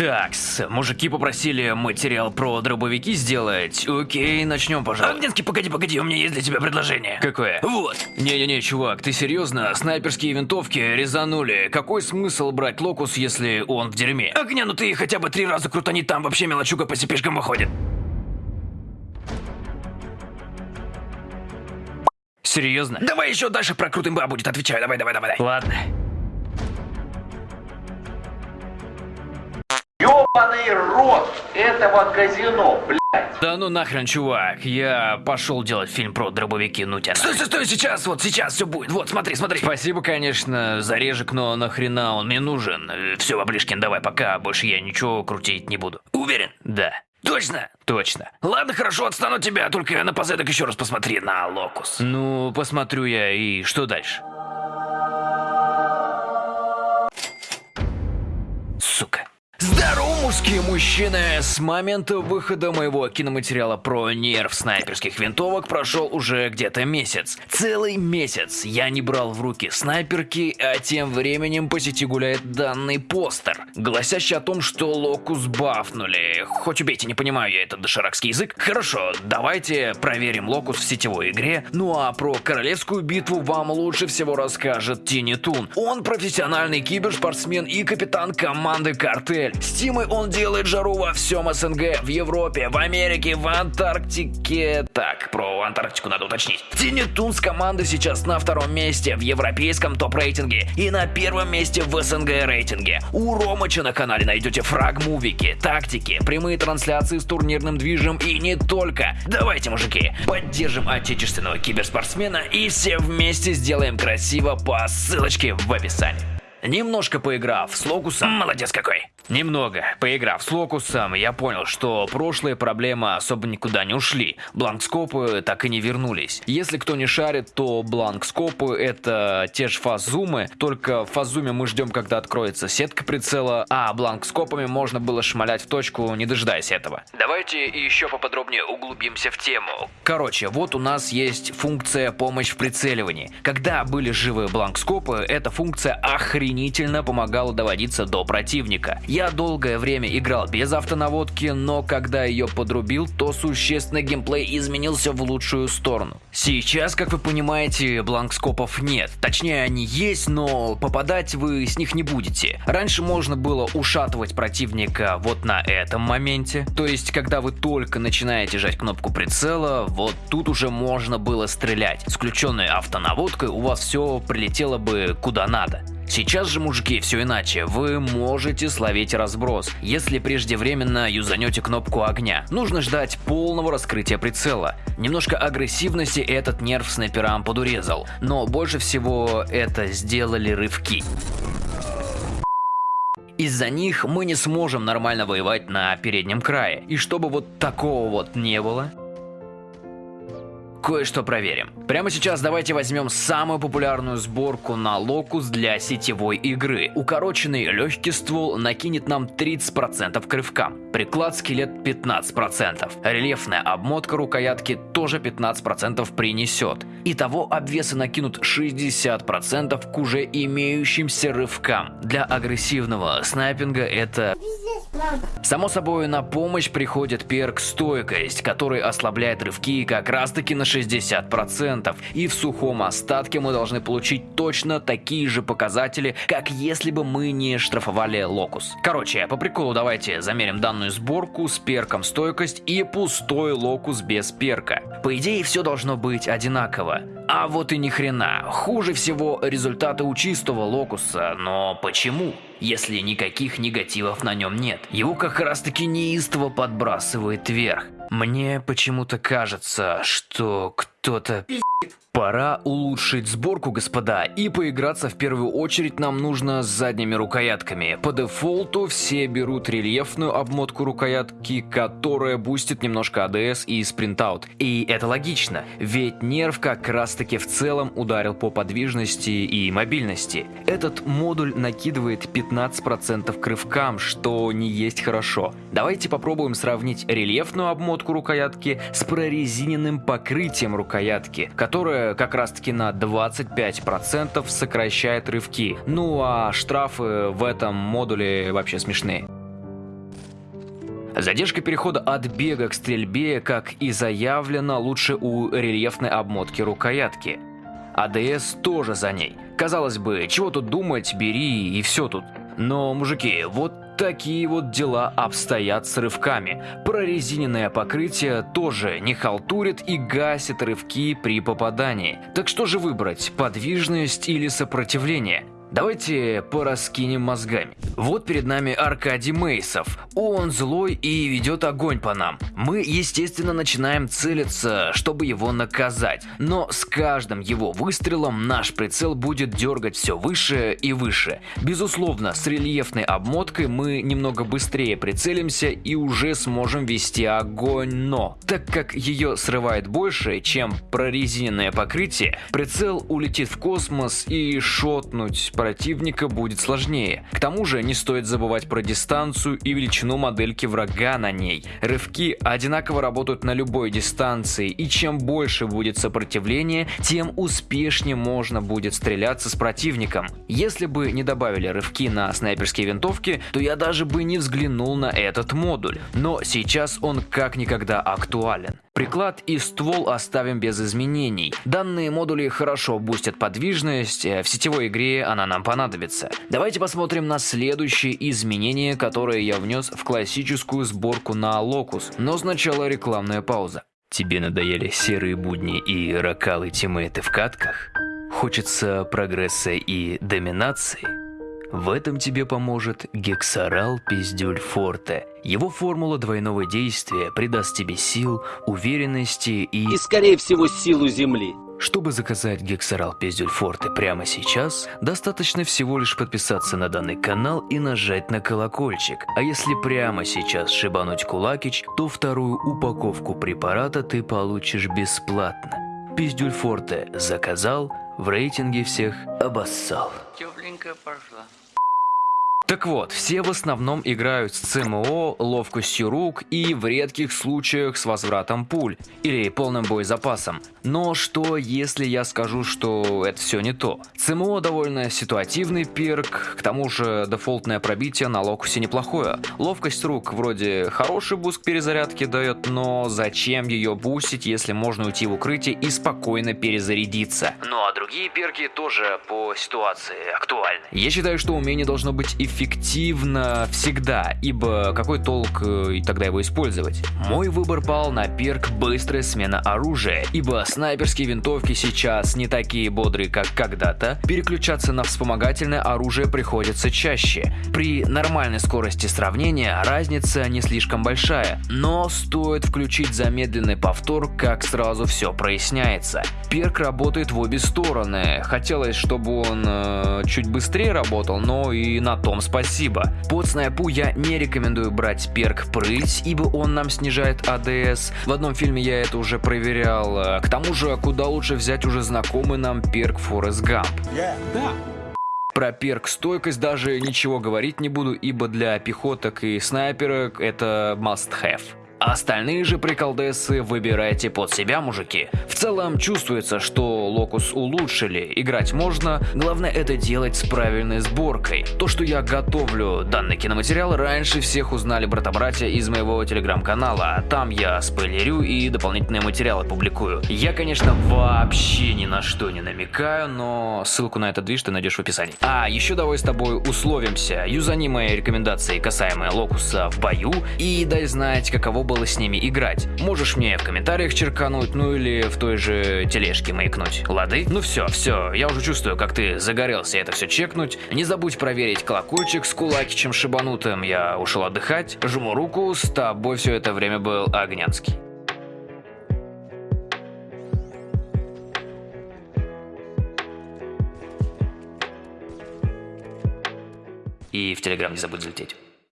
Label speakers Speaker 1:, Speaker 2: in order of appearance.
Speaker 1: Такс, мужики попросили материал про дробовики сделать. Окей, начнем, пожалуй.
Speaker 2: Огненский, погоди, погоди, у меня есть для тебя предложение.
Speaker 1: Какое?
Speaker 2: Вот.
Speaker 1: Не-не-не, чувак, ты серьезно? Снайперские винтовки резанули. Какой смысл брать локус, если он в дерьме?
Speaker 2: Огня, ну ты хотя бы три раза крутани там, вообще мелочуга по цепишкам выходит.
Speaker 1: Серьезно?
Speaker 2: Давай еще дальше про крутым ба будет, отвечаю, давай, давай, давай.
Speaker 1: Ладно.
Speaker 3: Ёбаный рот этого казино, блядь.
Speaker 1: Да ну нахрен, чувак, я пошел делать фильм про дробовики Нутина.
Speaker 2: Стой, стой, стой, сейчас, вот сейчас все будет. Вот, смотри, смотри.
Speaker 1: Спасибо, конечно, за режик, но нахрена он мне нужен? Все, Баблишкин, давай пока, больше я ничего крутить не буду.
Speaker 2: Уверен?
Speaker 1: Да,
Speaker 2: Точно?
Speaker 1: точно.
Speaker 2: Ладно, хорошо, отстану от тебя, только напоследок еще раз посмотри на локус.
Speaker 1: Ну, посмотрю я, и что дальше? Мужские мужчины! С момента выхода моего киноматериала про нерв снайперских винтовок прошел уже где-то месяц. Целый месяц я не брал в руки снайперки, а тем временем по сети гуляет данный постер, гласящий о том, что локус бафнули. Хоть убейте, не понимаю я этот доширакский язык. Хорошо, давайте проверим локус в сетевой игре. Ну а про королевскую битву вам лучше всего расскажет Тини Тун. Он профессиональный киберспортсмен и капитан команды Картель. С он делает жару во всем СНГ, в Европе, в Америке, в Антарктике. Так, про Антарктику надо уточнить. Тини Тун с командой сейчас на втором месте в европейском топ-рейтинге и на первом месте в СНГ рейтинге. У Ромыча на канале найдете фраг-мувики, тактики, прямые трансляции с турнирным движем и не только. Давайте, мужики, поддержим отечественного киберспортсмена и все вместе сделаем красиво по ссылочке в описании. Немножко поиграв с Локусом,
Speaker 2: Молодец какой.
Speaker 1: Немного. Поиграв с Локусом, я понял, что прошлые проблемы особо никуда не ушли. Бланкскопы так и не вернулись. Если кто не шарит, то бланкскопы это те же фазумы, только в фазуме мы ждем, когда откроется сетка прицела, а бланкскопами можно было шмалять в точку, не дожидаясь этого. Давайте еще поподробнее углубимся в тему. Короче, вот у нас есть функция помощь в прицеливании. Когда были живы бланкскопы, эта функция охренительно помогала доводиться до противника. Я долгое время играл без автонаводки, но когда ее подрубил, то существенно геймплей изменился в лучшую сторону. Сейчас, как вы понимаете, бланкскопов нет. Точнее, они есть, но попадать вы с них не будете. Раньше можно было ушатывать противника вот на этом моменте. То есть, когда вы только начинаете жать кнопку прицела, вот тут уже можно было стрелять. С включенной автонаводкой у вас все прилетело бы куда надо. Сейчас же, мужики, все иначе. Вы можете словить разброс, если преждевременно юзанете кнопку огня. Нужно ждать полного раскрытия прицела. Немножко агрессивности этот нерв снайперам подурезал, но больше всего это сделали рывки. Из-за них мы не сможем нормально воевать на переднем крае. И чтобы вот такого вот не было, кое-что проверим. Прямо сейчас давайте возьмем самую популярную сборку на локус для сетевой игры. Укороченный легкий ствол накинет нам 30% к рывкам, приклад скелет 15%, рельефная обмотка рукоятки тоже 15% принесет. Итого обвесы накинут 60% к уже имеющимся рывкам. Для агрессивного снайпинга это Само собой, на помощь приходит перк стойкость, который ослабляет рывки как раз таки на 60%. И в сухом остатке мы должны получить точно такие же показатели, как если бы мы не штрафовали локус. Короче, по приколу давайте замерим данную сборку с перком стойкость и пустой локус без перка. По идее, все должно быть одинаково. А вот и ни хрена. Хуже всего результаты у чистого локуса, но почему? Если никаких негативов на нем нет. Его как раз таки неистово подбрасывает вверх. Мне почему-то кажется, что кто-то... Пора улучшить сборку, господа, и поиграться в первую очередь нам нужно с задними рукоятками. По дефолту все берут рельефную обмотку рукоятки, которая бустит немножко ADS и спринтаут. И это логично, ведь нерв как раз таки в целом ударил по подвижности и мобильности. Этот модуль накидывает 15% к рывкам, что не есть хорошо. Давайте попробуем сравнить рельефную обмотку рукоятки с прорезиненным покрытием рукоятки, как раз таки на 25% сокращает рывки. Ну а штрафы в этом модуле вообще смешные. Задержка перехода от бега к стрельбе, как и заявлено, лучше у рельефной обмотки рукоятки. АДС тоже за ней. Казалось бы, чего тут думать, бери и все тут. Но, мужики, вот такие вот дела обстоят с рывками. Прорезиненное покрытие тоже не халтурит и гасит рывки при попадании. Так что же выбрать, подвижность или сопротивление? Давайте пораскинем мозгами. Вот перед нами Аркадий Мейсов. Он злой и ведет огонь по нам. Мы, естественно, начинаем целиться, чтобы его наказать. Но с каждым его выстрелом наш прицел будет дергать все выше и выше. Безусловно, с рельефной обмоткой мы немного быстрее прицелимся и уже сможем вести огонь, но так как ее срывает больше, чем прорезиненное покрытие, прицел улетит в космос и шотнуть противника будет сложнее. К тому же не стоит забывать про дистанцию и величину модельки врага на ней. Рывки одинаково работают на любой дистанции, и чем больше будет сопротивление, тем успешнее можно будет стреляться с противником. Если бы не добавили рывки на снайперские винтовки, то я даже бы не взглянул на этот модуль. Но сейчас он как никогда актуален. Приклад и ствол оставим без изменений. Данные модули хорошо бустят подвижность, э, в сетевой игре она нам понадобится. Давайте посмотрим на следующие изменения, которые я внес в классическую сборку на Locus. Но сначала рекламная пауза. Тебе надоели серые будни и ракалы тиммейты в катках? Хочется прогресса и доминации? В этом тебе поможет Гексарал Пиздюль Форте. Его формула двойного действия придаст тебе сил, уверенности и...
Speaker 4: И, скорее всего, силу Земли.
Speaker 1: Чтобы заказать Гексарал Пиздюль Форте прямо сейчас, достаточно всего лишь подписаться на данный канал и нажать на колокольчик. А если прямо сейчас шибануть кулакич, то вторую упаковку препарата ты получишь бесплатно. Пиздюль Форте заказал, в рейтинге всех обоссал.
Speaker 3: Тепленькая пошла.
Speaker 1: Так вот, все в основном играют с ЦМО, ловкостью рук и в редких случаях с возвратом пуль или полным боезапасом. Но что если я скажу, что это все не то? ЦМО довольно ситуативный перк, к тому же дефолтное пробитие на локусе неплохое. Ловкость рук вроде хороший буст перезарядки дает, но зачем ее бустить, если можно уйти в укрытие и спокойно перезарядиться? Ну а другие перки тоже по ситуации актуальны. Я считаю, что умение должно быть эффективным эффективно всегда, ибо какой толк э, и тогда его использовать? Мой выбор пал на перк «Быстрая смена оружия», ибо снайперские винтовки сейчас не такие бодрые, как когда-то, переключаться на вспомогательное оружие приходится чаще. При нормальной скорости сравнения разница не слишком большая, но стоит включить замедленный повтор, как сразу все проясняется. Перк работает в обе стороны, хотелось, чтобы он э, чуть быстрее работал, но и на том спасибо. Под снайпу я не рекомендую брать перк прыть, ибо он нам снижает АДС. В одном фильме я это уже проверял. К тому же, куда лучше взять уже знакомый нам перк Форест Гамп.
Speaker 5: Yeah. Да.
Speaker 1: Про перк стойкость даже ничего говорить не буду, ибо для пехоток и снайперок это must have. Остальные же приколдесы выбирайте под себя, мужики. В целом чувствуется, что локус улучшили, играть можно, главное это делать с правильной сборкой. То, что я готовлю данный киноматериал, раньше всех узнали брата-братья из моего телеграм-канала. Там я спойлерю и дополнительные материалы публикую. Я, конечно, вообще ни на что не намекаю, но ссылку на этот движ ты найдешь в описании. А, еще давай с тобой условимся. Юзани мои рекомендации, касаемые локуса в бою, и дай знать, каково было с ними играть. Можешь мне в комментариях черкануть, ну или в той же тележке маякнуть. Лады? Ну все, все, я уже чувствую, как ты загорелся это все чекнуть. Не забудь проверить колокольчик с кулакичем шибанутым. Я ушел отдыхать. Жму руку, с тобой все это время был Огнянский. И в Телеграм не забудь залететь.